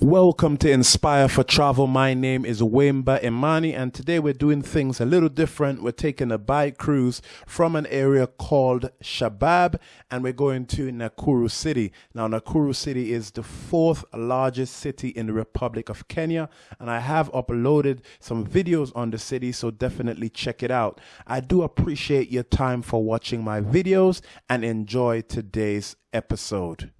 Welcome to Inspire for Travel. My name is Wemba Imani, and today we're doing things a little different. We're taking a bike cruise from an area called Shabab, and we're going to Nakuru City. Now, Nakuru City is the fourth largest city in the Republic of Kenya, and I have uploaded some videos on the city, so definitely check it out. I do appreciate your time for watching my videos and enjoy today's episode.